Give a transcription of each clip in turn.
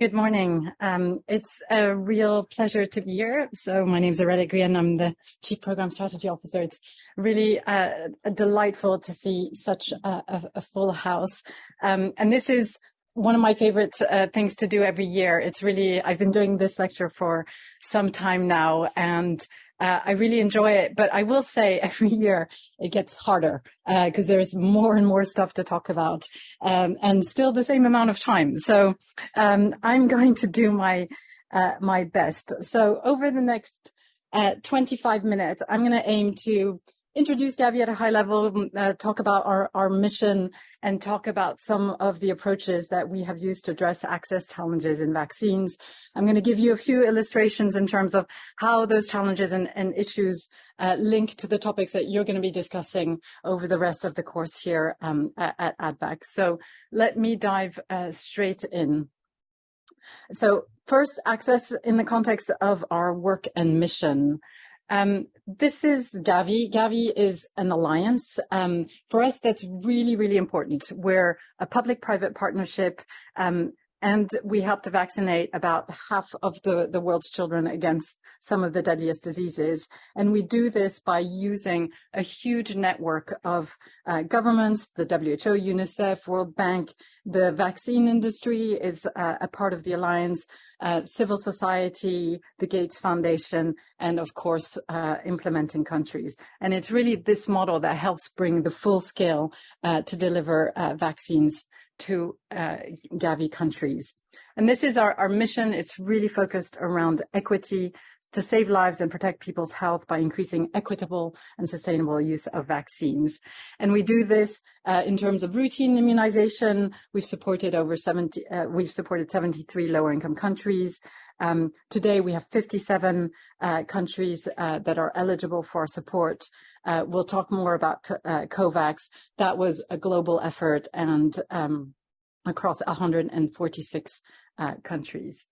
Good morning. Um, it's a real pleasure to be here. So my name is Aurelia Nguyen. I'm the Chief Program Strategy Officer. It's really uh, delightful to see such a, a, a full house. Um, and this is one of my favorite uh, things to do every year. It's really, I've been doing this lecture for some time now and uh, I really enjoy it, but I will say every year it gets harder because uh, there's more and more stuff to talk about um, and still the same amount of time. So um, I'm going to do my uh, my best. So over the next uh, 25 minutes, I'm going to aim to introduce Gavi at a high level, mm, uh, talk about our, our mission, and talk about some of the approaches that we have used to address access challenges in vaccines. I'm going to give you a few illustrations in terms of how those challenges and, and issues uh, link to the topics that you're going to be discussing over the rest of the course here um, at, at ADVAC. So let me dive uh, straight in. So first, access in the context of our work and mission. Um, this is Gavi. Gavi is an alliance. Um, for us, that's really, really important. We're a public-private partnership, um, and we help to vaccinate about half of the, the world's children against some of the deadliest diseases. And we do this by using a huge network of uh, governments, the WHO, UNICEF, World Bank, the vaccine industry is uh, a part of the alliance, uh, civil society, the Gates Foundation, and of course, uh, implementing countries. And it's really this model that helps bring the full scale uh, to deliver uh, vaccines to uh, Gavi countries. And this is our, our mission. It's really focused around equity, to save lives and protect people's health by increasing equitable and sustainable use of vaccines. And we do this uh, in terms of routine immunization. We've supported over 70, uh, we've supported 73 lower income countries. Um, today we have 57 uh, countries uh, that are eligible for support. Uh, we'll talk more about uh, COVAX. That was a global effort and um, across 146 countries.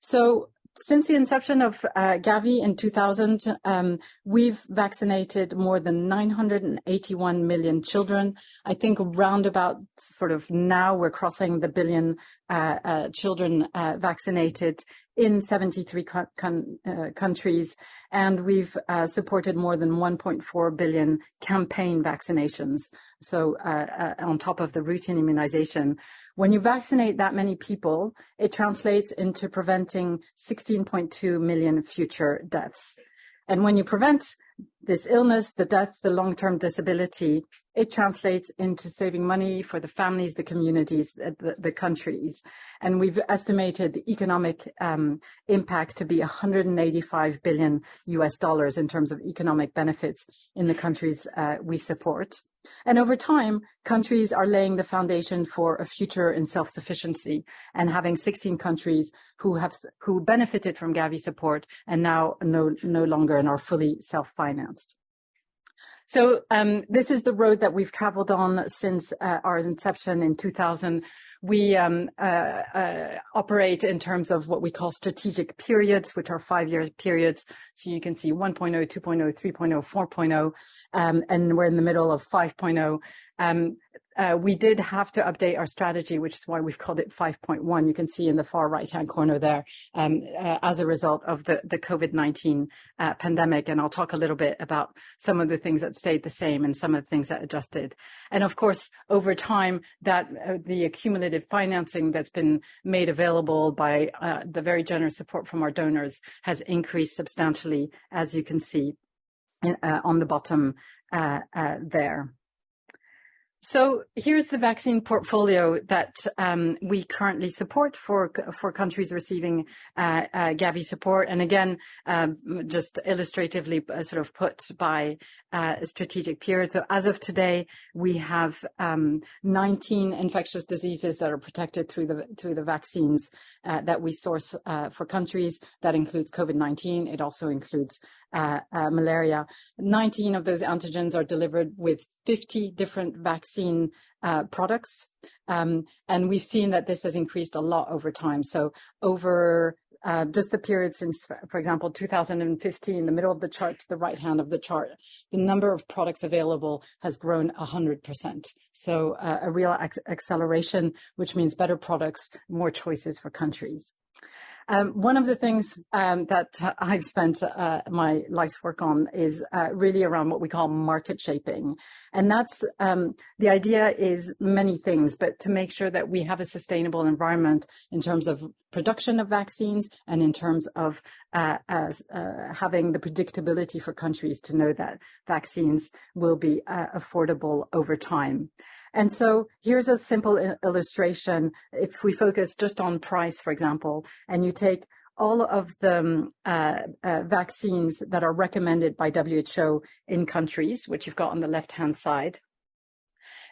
So since the inception of uh, Gavi in 2000, um, we've vaccinated more than 981 million children. I think round about sort of now we're crossing the billion uh, uh, children uh, vaccinated in 73 uh, countries, and we've uh, supported more than 1.4 billion campaign vaccinations. So uh, uh, on top of the routine immunization, when you vaccinate that many people, it translates into preventing 16.2 million future deaths. And when you prevent this illness, the death, the long-term disability, it translates into saving money for the families, the communities, the, the countries. And we've estimated the economic um, impact to be 185 billion US dollars in terms of economic benefits in the countries uh, we support. And over time, countries are laying the foundation for a future in self-sufficiency and having 16 countries who have who benefited from Gavi support and now no, no longer and are fully self-financed. So um, this is the road that we've traveled on since uh, our inception in 2000 we um, uh, uh, operate in terms of what we call strategic periods, which are five-year periods. So you can see 1.0, 2.0, 3.0, 4.0, um, and we're in the middle of 5.0. Uh, we did have to update our strategy, which is why we've called it 5.1. You can see in the far right-hand corner there, um, uh, as a result of the, the COVID-19 uh, pandemic. And I'll talk a little bit about some of the things that stayed the same and some of the things that adjusted. And of course, over time, that uh, the accumulative financing that's been made available by uh, the very generous support from our donors has increased substantially, as you can see uh, on the bottom there. So here's the vaccine portfolio that um, we currently support for for countries receiving uh, uh, Gavi support. And again, um, just illustratively uh, sort of put by uh, strategic period. So as of today, we have um, 19 infectious diseases that are protected through the through the vaccines uh, that we source uh, for countries. That includes COVID-19. It also includes malaria. 19 of those antigens are delivered with 50 different vaccine uh, products. Um, and we've seen that this has increased a lot over time. So over uh, just the period since, for example, 2015, the middle of the chart to the right hand of the chart, the number of products available has grown 100%. So uh, a real acceleration, which means better products, more choices for countries. Um, one of the things um, that I've spent uh, my life's work on is uh, really around what we call market shaping. And that's um, the idea is many things, but to make sure that we have a sustainable environment in terms of production of vaccines and in terms of uh, as, uh, having the predictability for countries to know that vaccines will be uh, affordable over time. And so here's a simple illustration. If we focus just on price, for example, and you take all of the um, uh, uh, vaccines that are recommended by WHO in countries, which you've got on the left-hand side.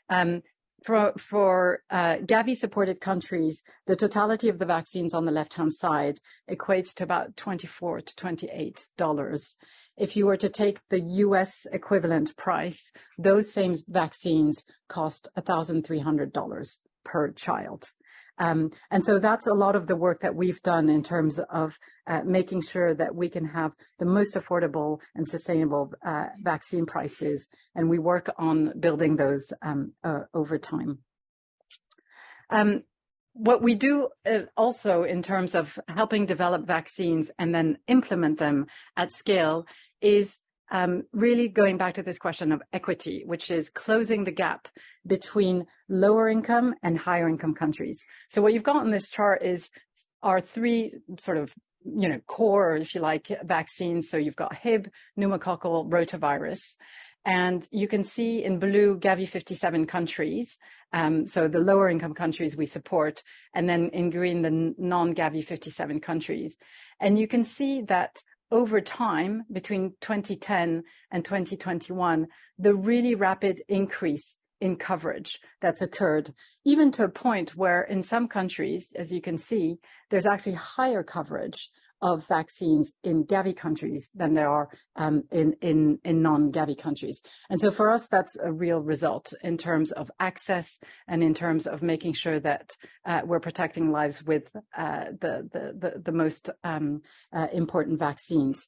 Um, for, for uh, Gavi-supported countries, the totality of the vaccines on the left-hand side equates to about 24 to 28 dollars. If you were to take the US equivalent price, those same vaccines cost $1,300 per child. Um, and so that's a lot of the work that we've done in terms of uh, making sure that we can have the most affordable and sustainable uh, vaccine prices. And we work on building those um, uh, over time. Um, what we do uh, also in terms of helping develop vaccines and then implement them at scale is um, really going back to this question of equity, which is closing the gap between lower income and higher income countries. So what you've got on this chart is our three sort of, you know, core, if you like, vaccines. So you've got Hib, pneumococcal, rotavirus. And you can see in blue Gavi 57 countries, um, so the lower income countries we support, and then in green the non-Gavi 57 countries. And you can see that over time, between 2010 and 2021, the really rapid increase in coverage that's occurred, even to a point where in some countries, as you can see, there's actually higher coverage of vaccines in Gavi countries than there are um, in, in, in non-Gavi countries. And so for us, that's a real result in terms of access and in terms of making sure that uh, we're protecting lives with uh, the, the, the, the, most um, uh, important vaccines.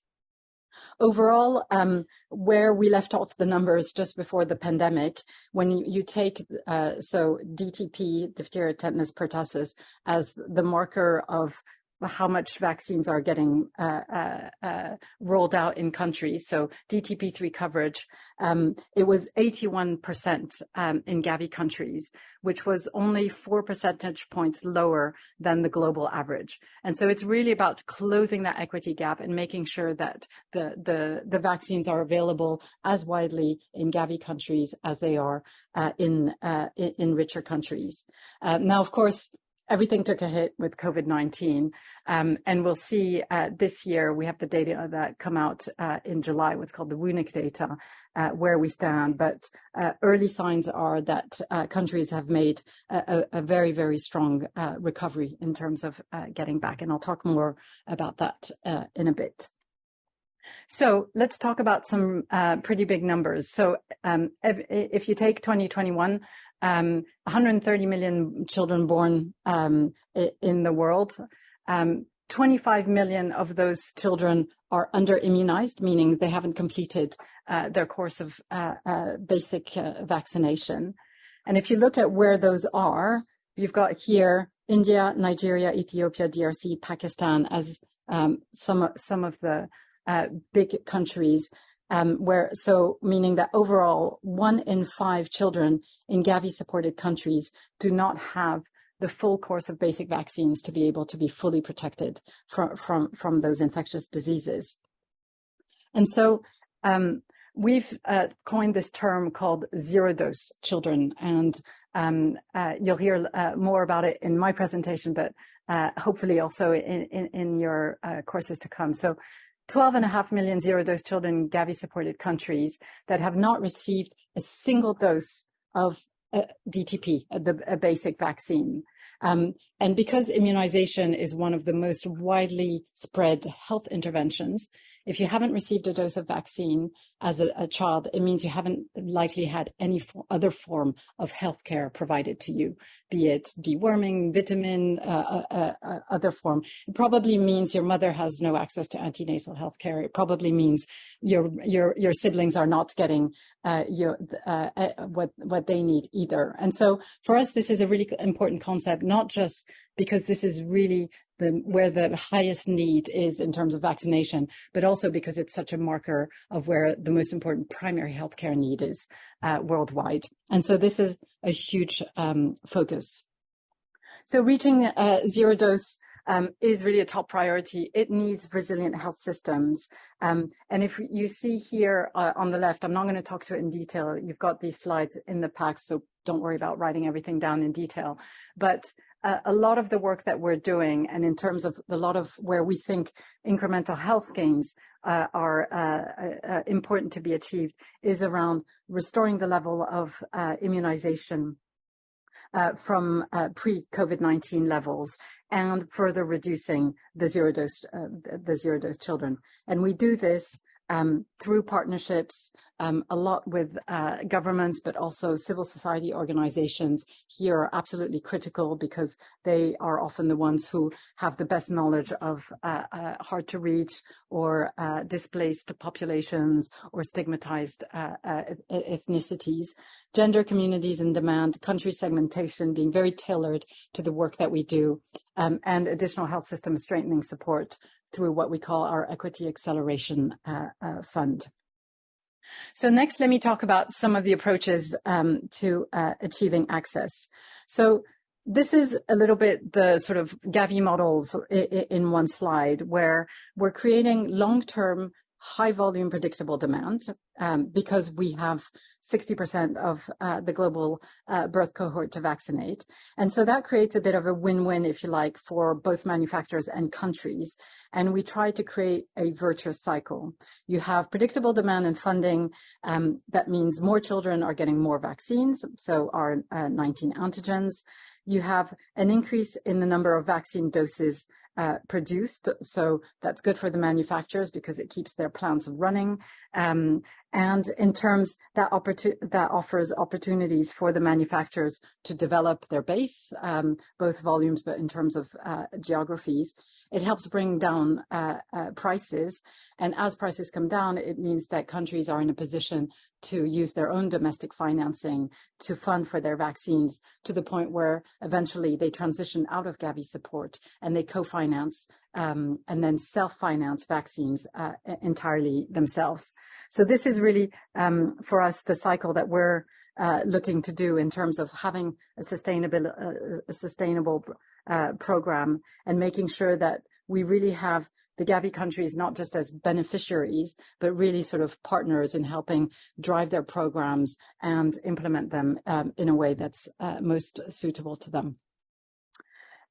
Overall, um, where we left off the numbers just before the pandemic, when you, you take, uh, so DTP, diphtheria, tetanus, pertussis, as the marker of how much vaccines are getting uh, uh, uh, rolled out in countries. So DTP3 coverage, um, it was 81% um, in Gavi countries, which was only four percentage points lower than the global average. And so it's really about closing that equity gap and making sure that the, the, the vaccines are available as widely in Gavi countries as they are uh, in, uh, in, richer countries. Uh, now, of course, everything took a hit with COVID-19. Um, and we'll see uh, this year, we have the data that come out uh, in July, what's called the WUENIC data, uh, where we stand. But uh, early signs are that uh, countries have made a, a, very, very strong uh, recovery in terms of getting back. And I'll talk more about that in a bit. So let's talk about some uh, pretty big numbers. So um, if, if, you take 2021, um, 130 million children born um, in the world. Um, 25 million of those children are under immunized, meaning they haven't completed uh, their course of uh, uh, basic uh, vaccination. And if you look at where those are, you've got here India, Nigeria, Ethiopia, DRC, Pakistan as um, some, some of the uh, big countries um, where so meaning that overall one in five children in Gavi supported countries do not have the full course of basic vaccines to be able to be fully protected from from from those infectious diseases. And so um, we've uh, coined this term called zero dose children, and um, uh, you'll hear uh, more about it in my presentation, but uh, hopefully also in, in, in your uh, courses to come. So 12 and a half million zero dose children in Gavi supported countries that have not received a single dose of uh, DTP, uh, the a basic vaccine. Um, and because immunization is one of the most widely spread health interventions, if you haven't received a dose of vaccine as a, a child, it means you haven't likely had any other form of healthcare provided to you, be it deworming, vitamin, uh, uh, uh, uh, other form. It probably means your mother has no access to antenatal healthcare. It probably means your your your siblings are not getting uh, your uh, what what they need either. And so for us, this is a really important concept, not just because this is really the, where the highest need is in terms of vaccination, but also because it's such a marker of where the most important primary healthcare need is uh, worldwide. And so this is a huge um, focus. So reaching uh, zero dose um, is really a top priority. It needs resilient health systems. Um, and if you see here uh, on the left, I'm not going to talk to it in detail. You've got these slides in the pack, so don't worry about writing everything down in detail. But uh, a lot of the work that we're doing, and in terms of a lot of where we think incremental health gains uh, are uh, uh, uh important to be achieved, is around restoring the level of uh, immunization from pre-COVID-19 levels and further reducing the zero dose the zero dose children. And we do this um, through partnerships, um, a lot with uh, governments, but also civil society organizations here are absolutely critical because they are often the ones who have the best knowledge of uh, uh, hard to reach or uh, displaced populations or stigmatized uh, uh, ethnicities. Gender communities in demand, country segmentation being very tailored to the work that we do, um, and additional health system strengthening support through what we call our Equity Acceleration uh, uh, Fund. So next, let me talk about some of the approaches um, to uh, achieving access. So this is a little bit the sort of Gavi models in one slide where we're creating long-term high volume predictable demand um, because we have 60% of uh, the global uh, birth cohort to vaccinate. And so that creates a bit of a win-win, if you like, for both manufacturers and countries. And we try to create a virtuous cycle. You have predictable demand and funding. Um, that means more children are getting more vaccines, so our uh, 19 antigens. You have an increase in the number of vaccine doses uh, produced. So that's good for the manufacturers because it keeps their plants running. Um, and in terms that that offers opportunities for the manufacturers to develop their base, um, both volumes, but in terms of uh, geographies. It helps bring down uh, uh, prices. And as prices come down, it means that countries are in a position to use their own domestic financing to fund for their vaccines to the point where eventually they transition out of Gavi support and they co-finance um, and then self-finance vaccines uh, entirely themselves. So this is really, um, for us, the cycle that we're uh, looking to do in terms of having a sustainable, uh, a sustainable uh, program and making sure that we really have the Gavi countries not just as beneficiaries, but really sort of partners in helping drive their programs and implement them um, in a way that's uh, most suitable to them.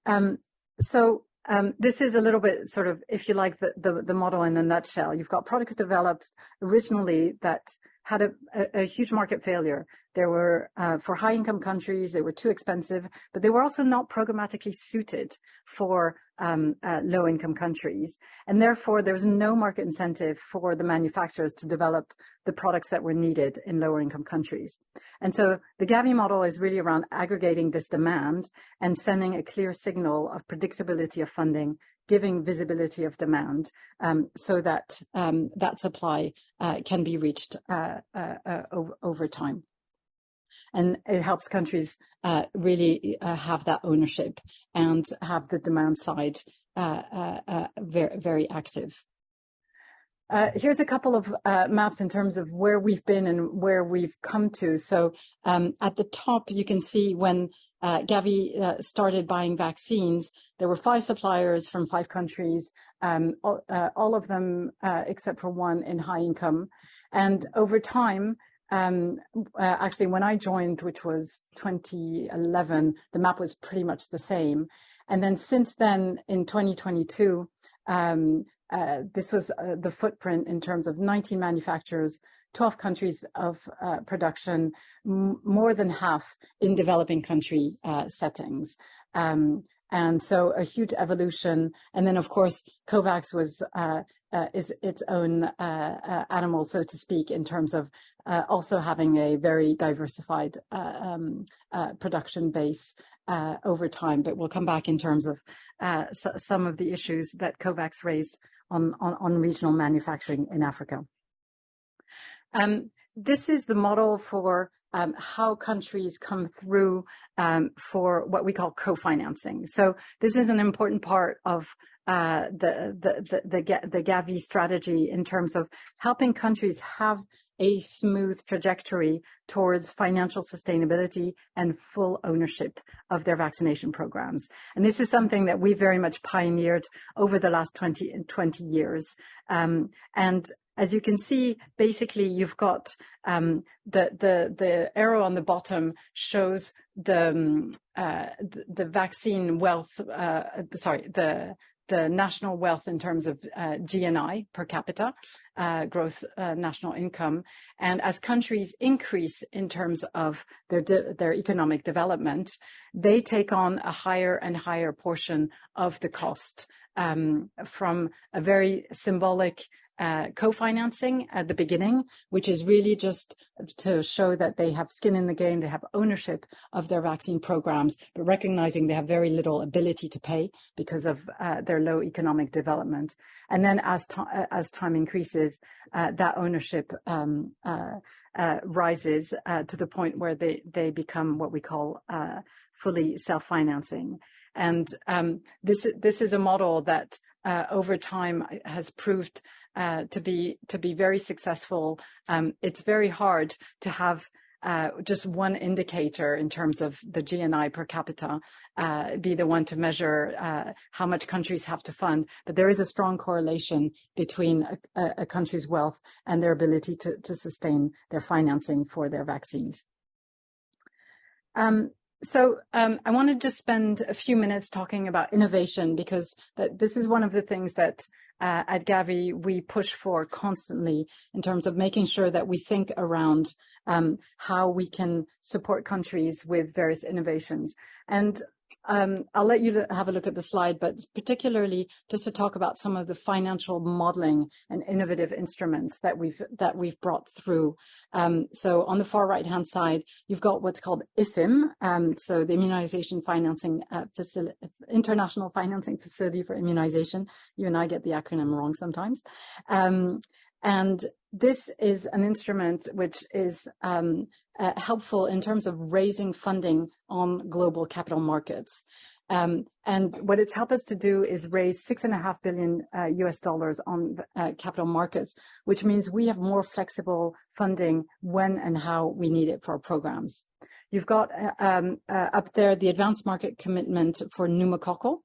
Um, so um, this is a little bit sort of, if you like, the, the, the model in a nutshell. You've got products developed originally that had a, a, a, huge market failure. There were, uh, for high income countries, they were too expensive, but they were also not programmatically suited for um, uh, low income countries. And therefore, there was no market incentive for the manufacturers to develop the products that were needed in lower income countries. And so the Gavi model is really around aggregating this demand and sending a clear signal of predictability of funding giving visibility of demand um, so that um, that supply uh, can be reached uh, uh, uh over, time. And it helps countries uh, really uh, have that ownership and have the demand side very, very active. Uh, here's a couple of uh, maps in terms of where we've been and where we've come to. So um, at the top, you can see when uh, Gavi uh, started buying vaccines, there were five suppliers from five countries, um, all, uh, all, of them uh, except for one in high income. And over time, um, uh, actually, when I joined, which was 2011, the map was pretty much the same. And then since then, in 2022, um, uh, this was the footprint in terms of 19 manufacturers, 12 countries of uh, production, more than half in developing country uh, settings. Um, and so a huge evolution. And then, of course, COVAX was uh, uh, is its own uh, uh, animal, so to speak, in terms of uh, also having a very diversified uh, um, production base over time. But we'll come back in terms of so some of the issues that COVAX raised on, on, on regional manufacturing in Africa. Um, this is the model for um, how countries come through um, for what we call co-financing. So this is an important part of uh, the, the, the, the, Gavi strategy in terms of helping countries have a smooth trajectory towards financial sustainability and full ownership of their vaccination programs. And this is something that we very much pioneered over the last 20, 20 years. Um, and as you can see, basically you've got um, the, the, the arrow on the bottom shows the, um, uh, the, the, vaccine wealth, uh, sorry, the, the national wealth in terms of uh, GNI per capita, uh, growth uh, national income. And as countries increase in terms of their, their economic development, they take on a higher and higher portion of the cost um, from a very symbolic uh, co-financing at the beginning, which is really just to show that they have skin in the game, they have ownership of their vaccine programs, but recognizing they have very little ability to pay because of uh, their low economic development. And then as, uh, as time increases, uh, that ownership um, uh, uh, rises to the point where they, they become what we call fully self-financing. And um, this, this is a model that over time has proved uh, to be to be very successful, um, it's very hard to have uh, just one indicator in terms of the GNI per capita uh, be the one to measure uh, how much countries have to fund. But there is a strong correlation between a, a country's wealth and their ability to, to sustain their financing for their vaccines. Um, so um, I want to just spend a few minutes talking about innovation because that this is one of the things that uh, at Gavi we push for constantly in terms of making sure that we think around um, how we can support countries with various innovations. And um, I'll let you have a look at the slide, but particularly just to talk about some of the financial modeling and innovative instruments that we've that we've brought through. Um, so on the far right hand side, you've got what's called IFFIm, um, so the Immunization Financing uh, Facility, International Financing Facility for Immunization. You and I get the acronym wrong sometimes. Um, and this is an instrument which is um, uh, helpful in terms of raising funding on global capital markets. Um, and what it's helped us to do is raise six and a half billion uh, US dollars on uh, capital markets, which means we have more flexible funding when and how we need it for our programs. You've got uh, um, uh, up there the advanced market commitment for pneumococcal,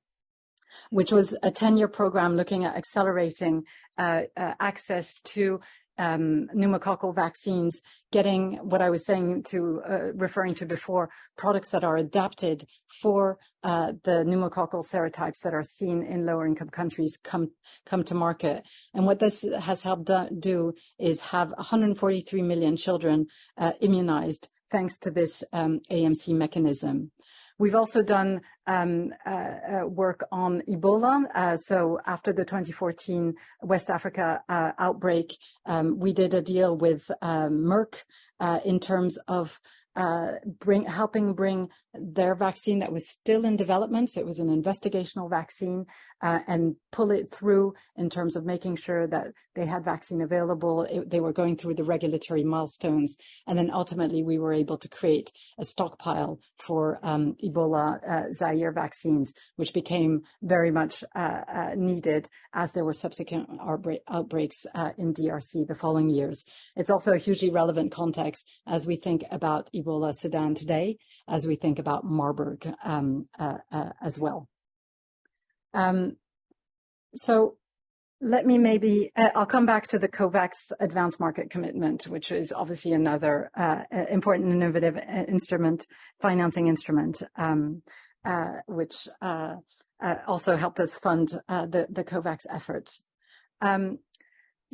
which was a 10-year program looking at accelerating uh, uh, access to um, pneumococcal vaccines, getting what I was saying to uh, referring to before, products that are adapted for uh, the pneumococcal serotypes that are seen in lower income countries come come to market. And what this has helped do is have 143 million children uh, immunized thanks to this um, AMC mechanism. We've also done um, uh, uh, work on Ebola. Uh, so after the 2014 West Africa uh, outbreak, um, we did a deal with um, Merck uh, in terms of uh, bring, helping bring their vaccine that was still in development, so it was an investigational vaccine, uh, and pull it through in terms of making sure that they had vaccine available. It, they were going through the regulatory milestones, and then ultimately we were able to create a stockpile for um, Ebola uh, Zaire vaccines, which became very much uh, uh, needed as there were subsequent outbreak, outbreaks uh, in DRC the following years. It's also a hugely relevant context as we think about Ebola Sudan today, as we think about Marburg um, uh, uh, as well. Um, so let me maybe, uh, I'll come back to the COVAX advanced market commitment, which is obviously another uh, important innovative uh, instrument, financing instrument, um, uh, which also helped us fund the, the COVAX effort. Um,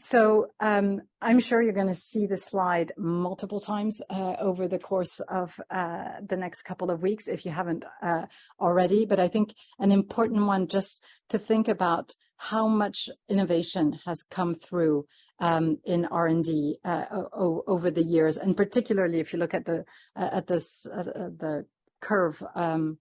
so um, I'm sure you're going to see the slide multiple times uh, over the course of uh, the next couple of weeks if you haven't uh, already. But I think an important one just to think about how much innovation has come through um, in R&D uh, over the years, and particularly if you look at the uh, at this uh, the curve um,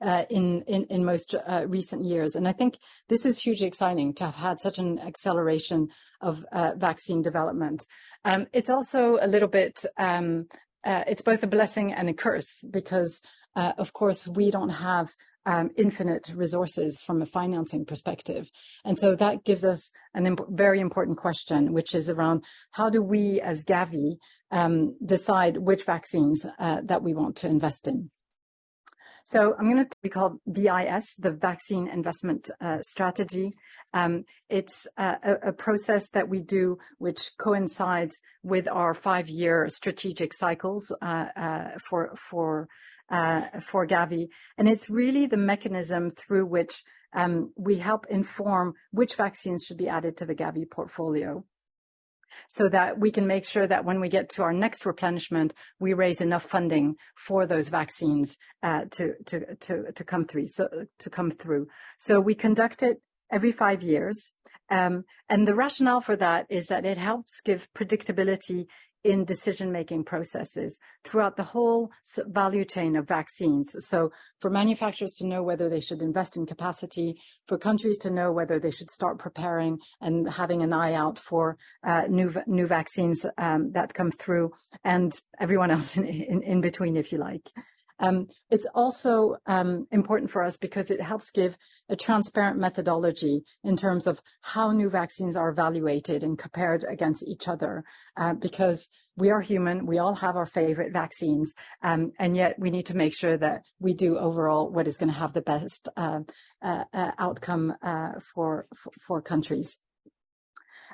uh, in, in, in most uh, recent years. And I think this is hugely exciting to have had such an acceleration of uh, vaccine development. Um, it's also a little bit, um, uh, it's both a blessing and a curse because, uh, of course, we don't have um, infinite resources from a financing perspective. And so that gives us a imp very important question, which is around how do we as Gavi um, decide which vaccines uh, that we want to invest in. So I'm going to be called VIS, the Vaccine Investment uh, Strategy. Um, it's uh, a, a, process that we do which coincides with our five-year strategic cycles uh, uh for for uh, for Gavi, and it's really the mechanism through which um, we help inform which vaccines should be added to the Gavi portfolio so that we can make sure that when we get to our next replenishment, we raise enough funding for those vaccines uh, to, to, to, to come through. So, to come through. So we conduct it every five years. Um, and the rationale for that is that it helps give predictability in decision-making processes throughout the whole value chain of vaccines. So for manufacturers to know whether they should invest in capacity, for countries to know whether they should start preparing and having an eye out for uh, new new vaccines um, that come through, and everyone else in, in, in between, if you like. Um, it's also um, important for us because it helps give a transparent methodology in terms of how new vaccines are evaluated and compared against each other, uh, because we are human, we all have our favorite vaccines, um, and yet we need to make sure that we do overall what is going to have the best uh, uh, uh outcome uh, for, for, for countries.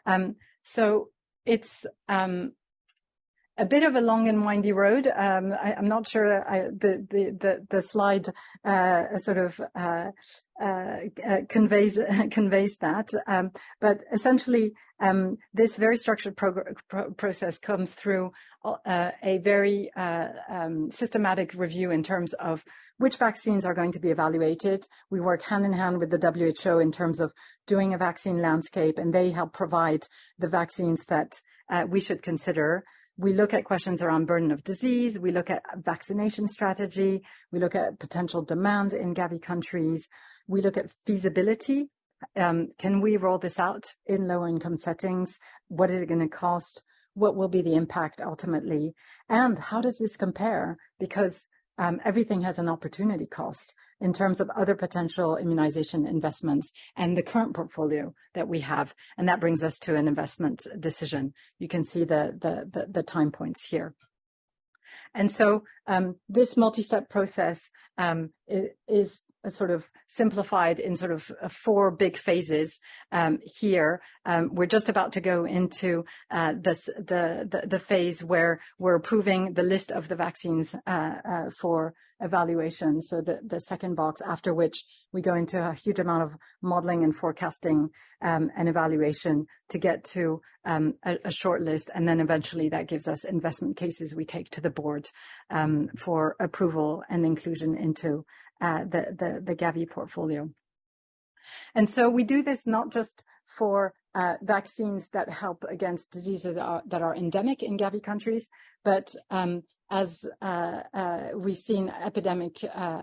Um, so it's um, a bit of a long and windy road. Um, I, am not sure I, the, the, the, the, slide uh, sort of uh, uh, uh conveys conveys that. Um, but essentially, um, this very structured pro process comes through uh, a very uh, um, systematic review in terms of which vaccines are going to be evaluated. We work hand in hand with the WHO in terms of doing a vaccine landscape, and they help provide the vaccines that we should consider. We look at questions around burden of disease. We look at vaccination strategy. We look at potential demand in Gavi countries. We look at feasibility. Um, can we roll this out in lower income settings? What is it going to cost? What will be the impact ultimately? And how does this compare? Because um, everything has an opportunity cost in terms of other potential immunization investments and the current portfolio that we have. And that brings us to an investment decision. You can see the, the, the, the time points here. And so um, this multi-step process um, is sort of simplified in sort of uh, four big phases um, here. Um, we're just about to go into uh, this, the, the, the phase where we're approving the list of the vaccines uh, uh, for evaluation. So the, the second box, after which we go into a huge amount of modeling and forecasting um, and evaluation to get to um, a, a, short list. And then eventually that gives us investment cases we take to the board um, for approval and inclusion into uh, the, the, the Gavi portfolio. And so we do this not just for uh, vaccines that help against diseases that are, that are endemic in Gavi countries, but um, as uh, uh, we've seen, epidemic uh,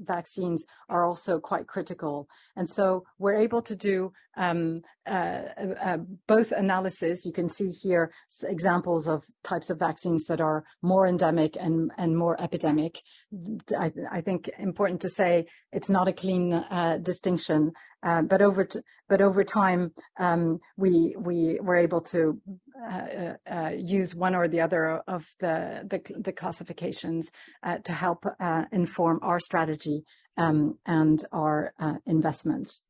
vaccines are also quite critical. And so we're able to do um, both analysis. You can see here examples of types of vaccines that are more endemic and, and more epidemic. I, I think important to say it's not a clean distinction, but over but over time um, we we were able to uh, uh, use one or the other of the, the, the classifications uh, to help inform our strategy um, and our investments.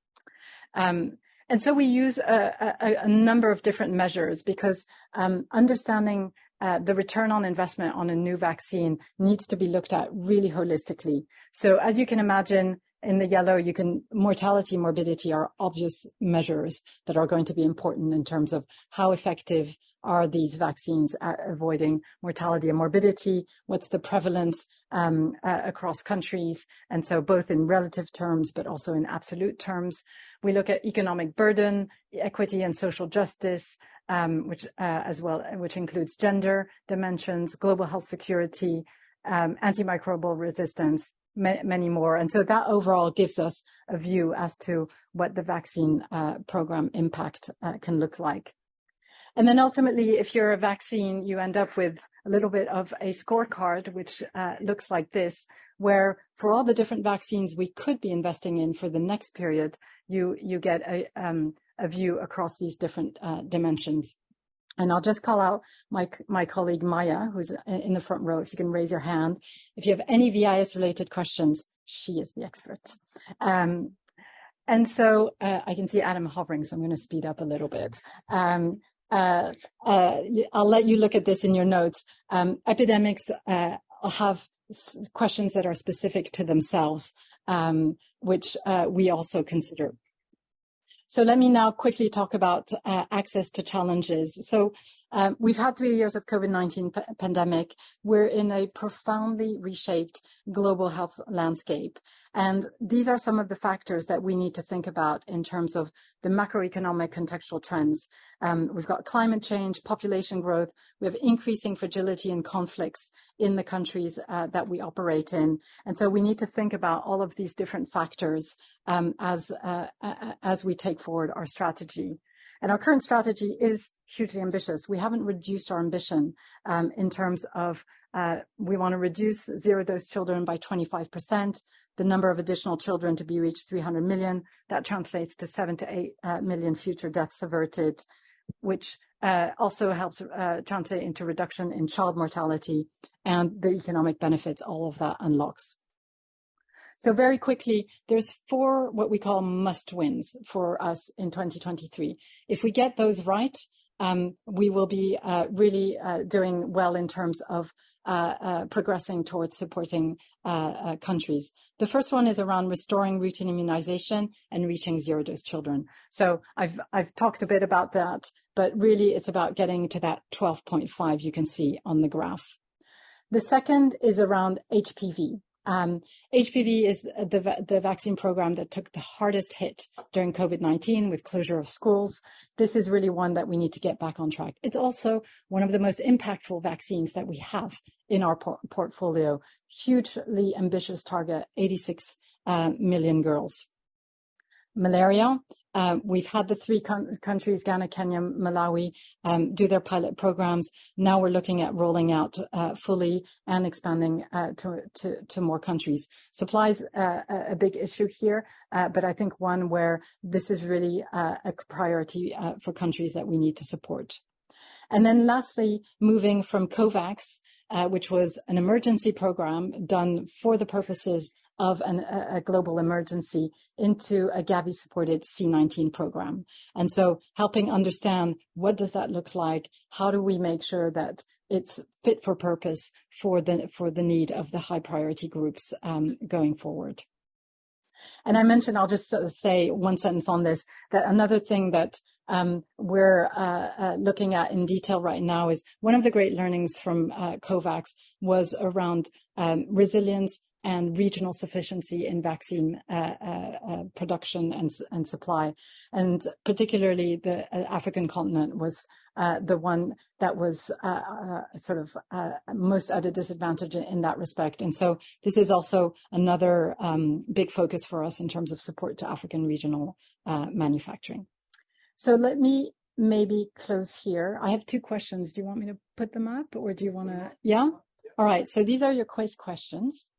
Um, and so we use a, a, a, number of different measures because um, understanding uh, the return on investment on a new vaccine needs to be looked at really holistically. So as you can imagine, in the yellow, you can mortality, morbidity are obvious measures that are going to be important in terms of how effective are these vaccines at avoiding mortality and morbidity? What's the prevalence um, uh, across countries? And so both in relative terms, but also in absolute terms. We look at economic burden, equity and social justice, um, which uh, as well, which includes gender dimensions, global health security, um, antimicrobial resistance, ma many more. And so that overall gives us a view as to what the vaccine uh, program impact uh, can look like. And then ultimately, if you're a vaccine, you end up with a little bit of a scorecard, which uh, looks like this, where for all the different vaccines we could be investing in for the next period, you, you get a, um, a view across these different uh, dimensions. And I'll just call out my, my colleague Maya, who's in the front row, if you can raise your hand. If you have any VIS related questions, she is the expert. Um, and so uh, I can see Adam hovering, so I'm going to speed up a little bit. Um, uh, uh, I'll let you look at this in your notes. Um, epidemics uh, have questions that are specific to themselves, um, which uh, we also consider. So let me now quickly talk about uh, access to challenges. So um, we've had three years of COVID-19 pandemic. We're in a profoundly reshaped global health landscape. And these are some of the factors that we need to think about in terms of the macroeconomic contextual trends. Um, we've got climate change, population growth, we have increasing fragility and conflicts in the countries uh, that we operate in. And so we need to think about all of these different factors um, as, uh, as we take forward our strategy. And our current strategy is hugely ambitious. We haven't reduced our ambition um, in terms of uh, we want to reduce zero dose children by 25% the number of additional children to be reached 300 million. That translates to seven to eight uh, million future deaths averted, which uh, also helps uh, translate into reduction in child mortality and the economic benefits all of that unlocks. So very quickly, there's four what we call must wins for us in 2023. If we get those right, um, we will be uh, really uh, doing well in terms of uh, uh progressing towards supporting uh, uh, countries. The first one is around restoring routine immunization and reaching zero dose children. So I've, I've talked a bit about that, but really it's about getting to that 12.5 you can see on the graph. The second is around HPV. Um, HPV is the, the vaccine program that took the hardest hit during COVID-19 with closure of schools. This is really one that we need to get back on track. It's also one of the most impactful vaccines that we have in our por portfolio. Hugely ambitious target, 86 uh, million girls. Malaria, uh, we've had the three countries, Ghana, Kenya, Malawi, um, do their pilot programs. Now we're looking at rolling out uh, fully and expanding uh, to, to, to, more countries. Supplies uh, a big issue here, uh, but I think one where this is really uh, a priority for countries that we need to support. And then lastly, moving from COVAX, which was an emergency program done for the purposes of an, a, global emergency into a Gavi-supported C19 program. And so helping understand what does that look like? How do we make sure that it's fit for purpose for the, for the need of the high priority groups um, going forward? And I mentioned, I'll just sort of say one sentence on this, that another thing that um, we're uh, uh, looking at in detail right now is one of the great learnings from uh, COVAX was around um, resilience and regional sufficiency in vaccine uh, uh, uh, production and, and supply. And particularly the uh, African continent was uh, the one that was uh, sort of most at a disadvantage in that respect. And so this is also another um, big focus for us in terms of support to African regional manufacturing. So let me maybe close here. I have two questions. Do you want me to put them up or do you want to? Yeah? All right. So these are your quiz questions.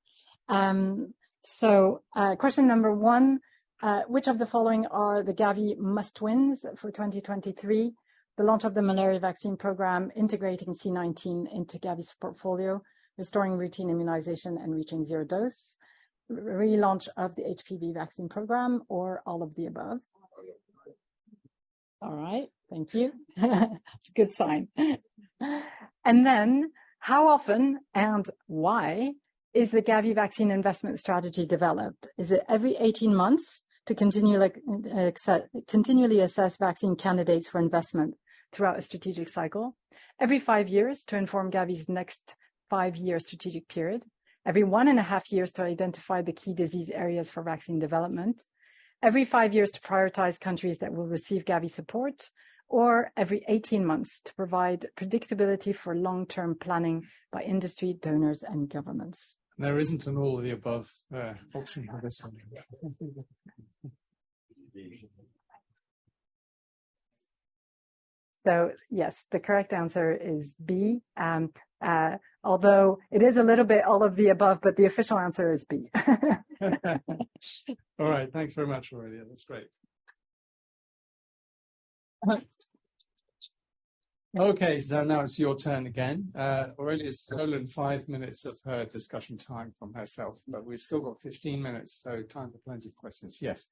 Um, so uh, question number one, uh, which of the following are the Gavi must-wins for 2023? The launch of the malaria vaccine program, integrating C19 into Gavi's portfolio, restoring routine immunization and reaching zero dose, relaunch of the HPV vaccine program, or all of the above? All right, thank you. It's a good sign. And then, how often and why is the Gavi vaccine investment strategy developed? Is it every 18 months to uh, continually assess vaccine candidates for investment throughout a strategic cycle, every five years to inform Gavi's next five-year strategic period, every one and a half years to identify the key disease areas for vaccine development, every five years to prioritize countries that will receive Gavi support, or every 18 months to provide predictability for long-term planning by industry, donors, and governments. There isn't an all of the above uh, option for this one. So yes, the correct answer is B. Um, uh, although it is a little bit all of the above, but the official answer is B. All right. Thanks very much, Aurelia. That's great. Okay, so now it's your turn again. Uh, Aurelia's stolen five minutes of her discussion time from herself, but we've still got 15 minutes, so time for plenty of questions. Yes.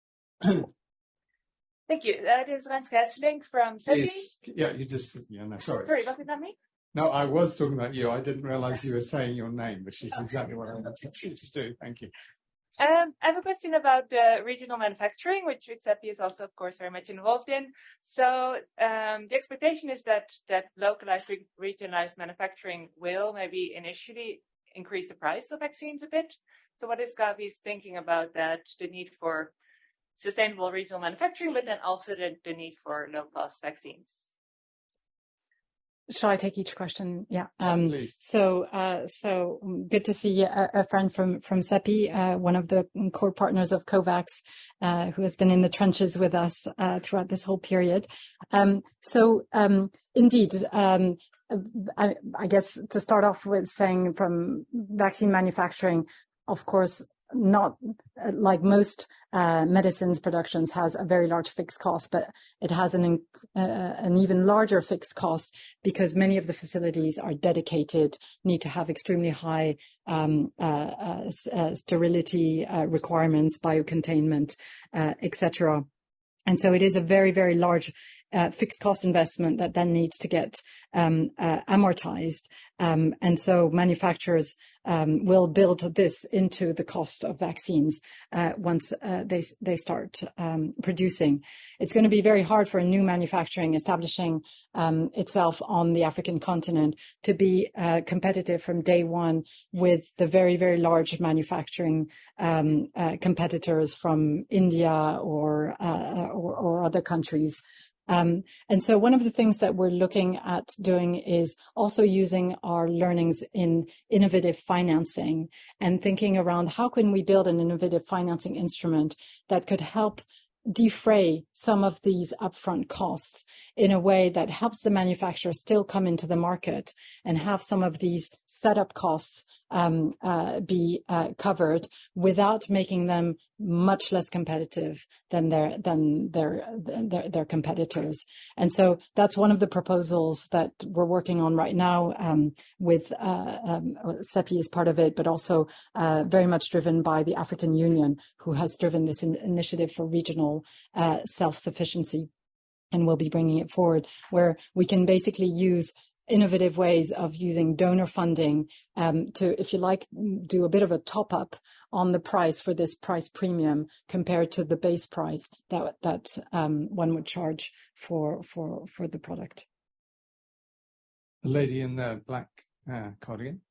Thank you. That is Rens Kessling from. Please. Yeah, you just... Yeah, no, sorry. Sorry, was it not me? No, I was talking about you. I didn't realize you were saying your name, which is exactly what I wanted you to do. Thank you. I have a question about regional manufacturing, which CEPI is also, of course, very much involved in. So um, the expectation is that that localized regionalized manufacturing will maybe initially increase the price of vaccines a bit. So what is Gavi's thinking about that, the need for sustainable regional manufacturing, but then also the need for low-cost vaccines? Shall I take each question? Yeah. Um, please. Uh, um, good to see uh, a friend from from CEPI, uh, one of the core partners of COVAX, who has been in the trenches with us throughout this whole period. Um, so indeed, I guess to start off with saying from vaccine manufacturing, of course, not like most Uh, medicines productions, has a very large fixed cost, but it has an uh, uh, an even larger fixed cost because many of the facilities are dedicated, need to have extremely high um, sterility requirements, biocontainment, uh, et. And so it is a very, very large Uh, fixed cost investment that then needs to get um, uh, amortized. Um, and so manufacturers um, will build this into the cost of vaccines uh, once they they start um, producing. It's gonna be very hard for a new manufacturing establishing itself on the African continent to be competitive from day one with the very, very large manufacturing competitors from India or or other countries. Um, one of the things that we're looking at doing is also using our learnings in innovative financing and thinking around how can we build an innovative financing instrument that could help defray some of these upfront costs in a way that helps the manufacturer still come into the market and have some of these setup costs Um, uh, be uh, covered without making them much less competitive than their than their, their their competitors. And so that's one of the proposals that we're working on right now, um, with uh, um, CEPI as part of it, but also very much driven by the African Union, who has driven this initiative for regional self-sufficiency, and we'll be bringing it forward, where we can basically use innovative ways of using donor funding, um, to, if you like, do a bit of a top-up on the price for this price premium compared to the base price that that um, one would charge for for for the product. The lady in the black uh, cardigan.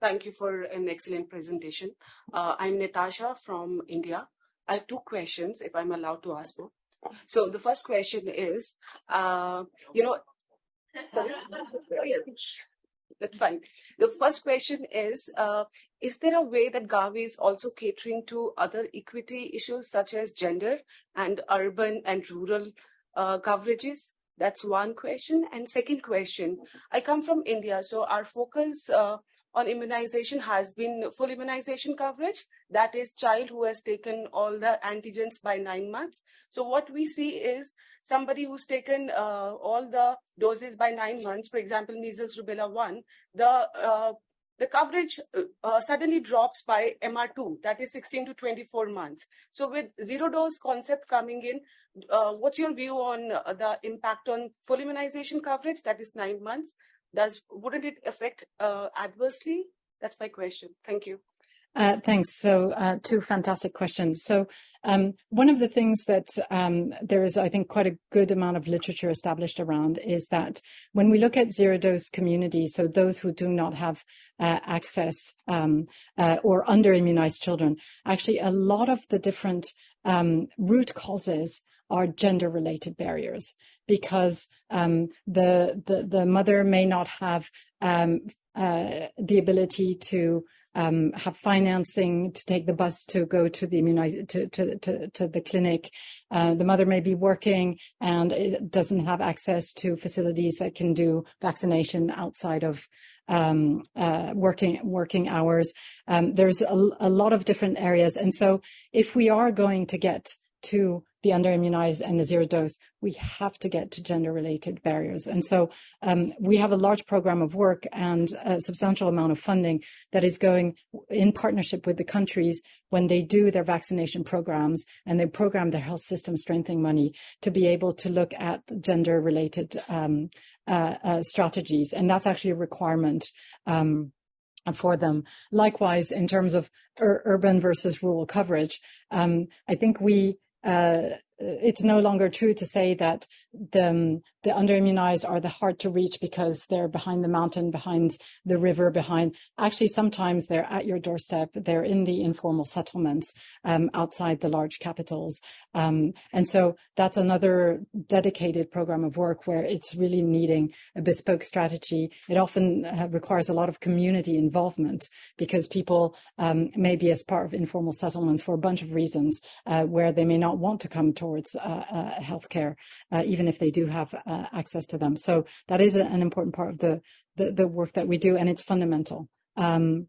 Thank you for an excellent presentation. Uh, I'm Natasha from India. I have two questions, if I'm allowed to ask more. The first question is, uh, you know... Sorry. That's fine. The first question is uh, Is there a way that Gavi is also catering to other equity issues, such as gender and urban and rural uh, coverages? That's one question. And Second question, I come from India, so our focus on immunization has been full immunization coverage. That is, child who has taken all the antigens by nine months. So what we see is somebody who's taken uh, all the doses by nine months, for example, measles, rubella 1, the uh, the coverage uh, suddenly drops by MR2, that is 16 to 24 months. So with zero-dose concept coming in, what's your view on the impact on full immunization coverage, that is nine months? Wouldn't it affect uh, adversely? That's my question. Thank you. Uh, thanks. So, uh, two fantastic questions. So, um, one of the things that um, there is, I think, quite a good amount of literature established around is that when we look at zero dose communities, so those who do not have uh, access um, uh, or under immunized children, actually, a lot of the different um, root causes are gender related barriers because um, the, the, the mother may not have um, uh, the ability to um, have financing to take the bus to go to the immunize to, to, to, to the clinic. Uh, the mother may be working and it doesn't have access to facilities that can do vaccination outside of um, uh, working working hours. Um, there's a, a lot of different areas, and so if we are going to get to the under-immunized and the zero dose, we have to get to gender-related barriers. And so um, we have a large program of work and a substantial amount of funding that is going in partnership with the countries when they do their vaccination programs and they program their health system strengthening money to be able to look at gender-related um, uh, uh, strategies. And that's actually a requirement um, for them. Likewise, in terms of ur urban versus rural coverage, um, I think we uh, it's no longer true to say that the, um, the underimmunized are the hard to reach because they're behind the mountain, behind the river, behind. Actually, sometimes they're at your doorstep. They're in the informal settlements um, outside the large capitals. Um, and so that's another dedicated program of work where it's really needing a bespoke strategy. It often uh, requires a lot of community involvement because people um, may be as part of informal settlements for a bunch of reasons uh, where they may not want to come towards uh, uh healthcare, uh, even if they do have access to them. So that is an important part of the, the, the work that we do, and it's fundamental. Um,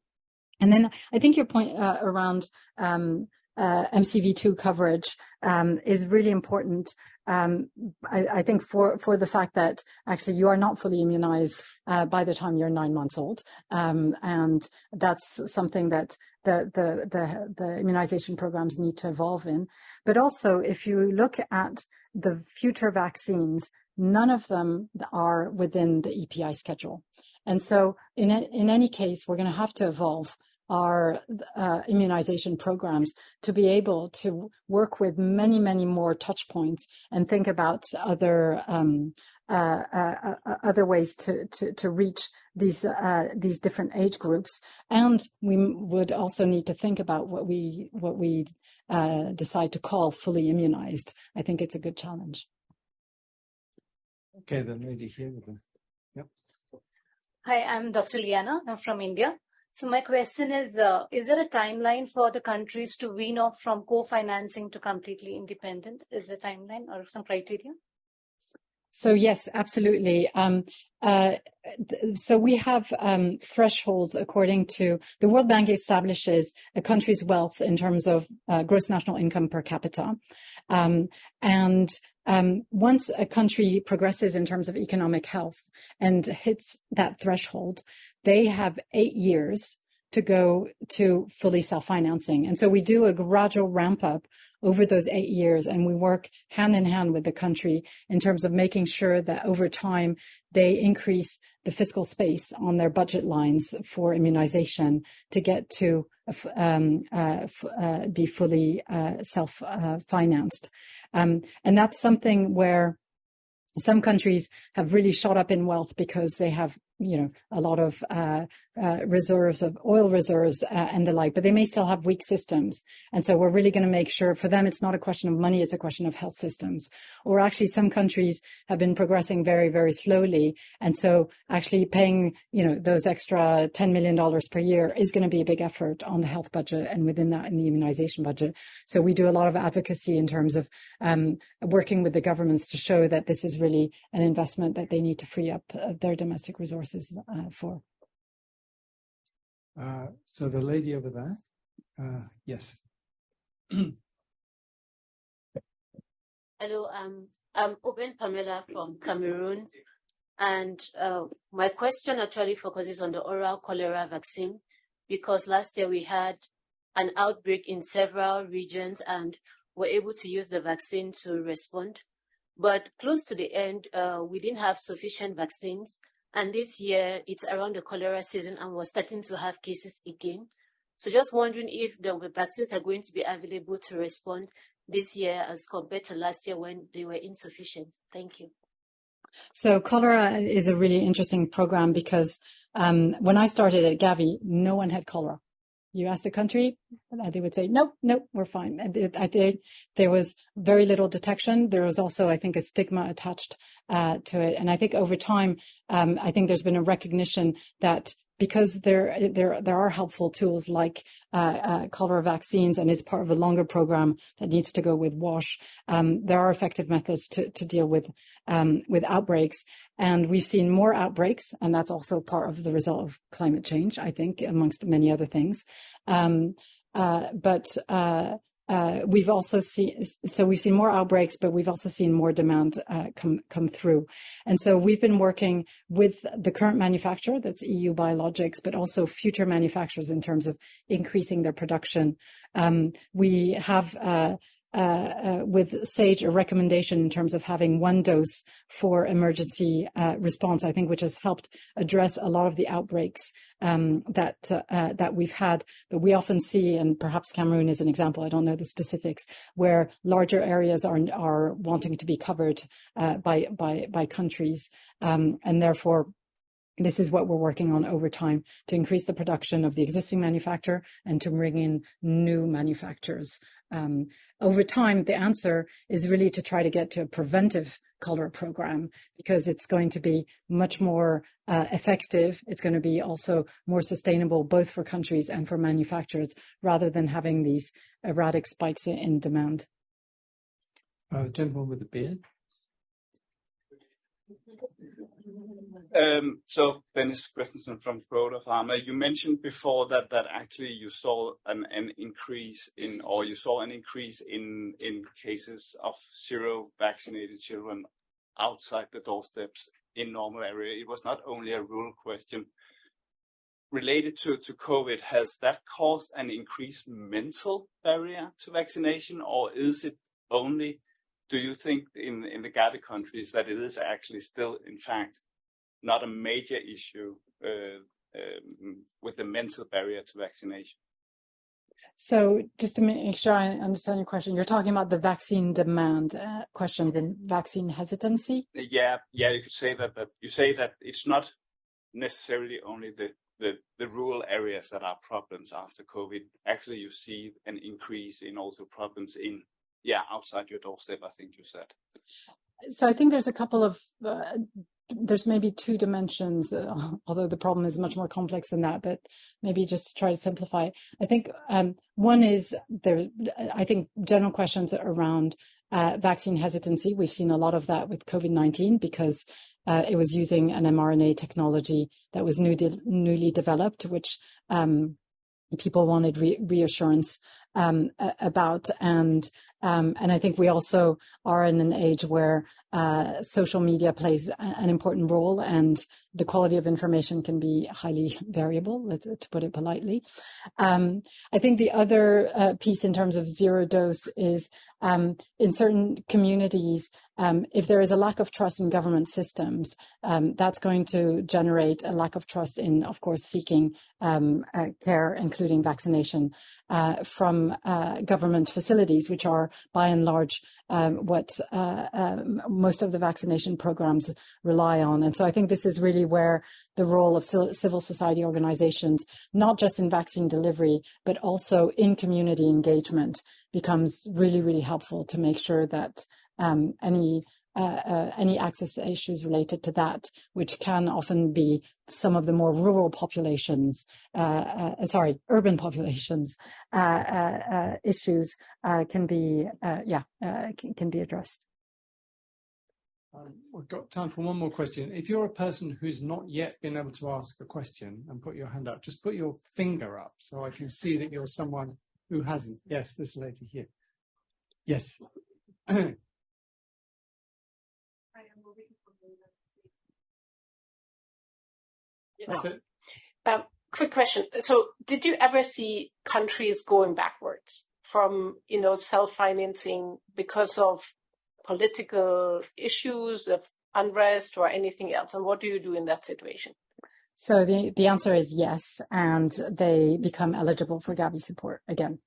and then I think your point around um, uh, MCV2 coverage um, is really important. Um, I, I, think for, for the fact that actually you are not fully immunized uh, by the time you're nine months old. Um, and that's something that the, the, the, the immunization programs need to evolve in. But also, if you look at the future vaccines, none of them are within the EPI schedule. And so in, in any case, we're going to have to evolve our uh, immunization programs to be able to work with many, many more touch points and think about other um, uh, uh, uh other ways to, to, to reach these uh, these different age groups. And we would also need to think about what we what we uh, decide to call fully immunized. I think it's a good challenge. Okay, then lady here with the, yep. Hi, I'm Dr. Liana. I'm from India. So my question is, uh, is there a timeline for the countries to wean off from co-financing to completely independent? Is there a timeline or some criteria? So yes, absolutely. Um, uh, so we have um, thresholds according to the World Bank establishes a country's wealth in terms of uh, gross national income per capita. Um, and um, once a country progresses in terms of economic health and hits that threshold, they have eight years to go to fully self-financing. And so we do a gradual ramp up over those eight years and we work hand in hand with the country in terms of making sure that over time they increase the fiscal space on their budget lines for immunization to get to um, uh, uh, be fully uh, self-financed. Um, and that's something where some countries have really shot up in wealth because they have you know, a lot of uh, uh, reserves of oil reserves uh, and the like, but they may still have weak systems. And so we're really going to make sure for them, it's not a question of money, it's a question of health systems. Or actually some countries have been progressing very, very slowly. And so actually paying, you know, those extra $10 million per year is going to be a big effort on the health budget and within that in the immunization budget. So we do a lot of advocacy in terms of um, working with the governments to show that this is really an investment that they need to free up uh, their domestic resources uh, for. Uh, so the lady over there, uh, yes. Hello, um, I'm Oben Pamela from Cameroon. And uh, my question actually focuses on the oral cholera vaccine because last year we had an outbreak in several regions and were able to use the vaccine to respond. But close to the end, uh, we didn't have sufficient vaccines and this year it's around the cholera season and we're starting to have cases again. So just wondering if the vaccines are going to be available to respond this year as compared to last year when they were insufficient. Thank you. So cholera is a really interesting program because um, when I started at Gavi, no one had cholera. You asked a country, they would say, nope, nope, we're fine. And I think there was very little detection. There was also, I think, a stigma attached uh, to it. And I think over time, um, I think there's been a recognition that because there there there are helpful tools like uh, uh, cholera vaccines, and it's part of a longer program that needs to go with WASH. Um, there are effective methods to to deal with um, with outbreaks, and we've seen more outbreaks, and that's also part of the result of climate change, I think, amongst many other things. Um, uh, but uh, uh, we've also seen, so we've seen more outbreaks, but we've also seen more demand uh, come come through. And so we've been working with the current manufacturer, that's EuBiologics, but also future manufacturers in terms of increasing their production. Um, we have uh, uh, with SAGE a recommendation in terms of having one dose for emergency uh, response, I think, which has helped address a lot of the outbreaks um, that uh, uh, that we've had. But we often see, and perhaps Cameroon is an example. I don't know the specifics, where larger areas are are wanting to be covered uh, by by by countries, um, and therefore this is what we're working on over time to increase the production of the existing manufacturer and to bring in new manufacturers. Um, over time, the answer is really to try to get to a preventive cholera program because it's going to be much more uh, effective. It's going to be also more sustainable both for countries and for manufacturers rather than having these erratic spikes in demand. Uh, the gentleman with the beard. Um, so Dennis Christensen from Croda Pharma, you mentioned before that that actually you saw an, an increase in, or you saw an increase in in cases of zero vaccinated children outside the doorsteps in normal area. It was not only a rural question. Related to, to COVID, has that caused an increased mental barrier to vaccination, or is it only do you think in, in the Gavi countries that it is actually still, in fact, not a major issue uh, um, with the mental barrier to vaccination. So just to make sure I understand your question, you're talking about the vaccine demand uh, questions and vaccine hesitancy? Yeah, yeah, you could say that, that you say that it's not necessarily only the, the, the rural areas that are problems after COVID. Actually, you see an increase in also problems in, yeah, outside your doorstep, I think you said. So I think there's a couple of uh, there's maybe two dimensions, uh, although the problem is much more complex than that, but maybe just try to simplify. I think um, one is there, I think general questions around uh, vaccine hesitancy. We've seen a lot of that with COVID-19 because uh, it was using an mRNA technology that was new de newly developed, which um, people wanted re reassurance um, about. And um, and I think we also are in an age where uh, social media plays an important role and the quality of information can be highly variable, to put it politely. Um, I think the other uh, piece in terms of zero dose is um, in certain communities, um, if there is a lack of trust in government systems, um, that's going to generate a lack of trust in, of course, seeking um, uh, care, including vaccination, uh, from uh, government facilities, which are by and large um, what uh, um, most of the vaccination programs rely on. And so I think this is really where the role of civil society organizations, not just in vaccine delivery, but also in community engagement becomes really, really helpful to make sure that um, any any access issues related to that, which can often be some of the more rural populations, uh, uh sorry, urban populations uh, uh, issues can be, yeah, can, can, be addressed. Um, we've got time for one more question. If you're a person who's not yet been able to ask a question and put your hand up, just put your finger up so I can see that you're someone who hasn't. Yes, this lady here. Yes. That's it. Um, quick question. So, did you ever see countries going backwards from, you know, self-financing because of political issues, of unrest, or anything else? And what do you do in that situation? So the, the answer is yes, and they become eligible for Gavi support again.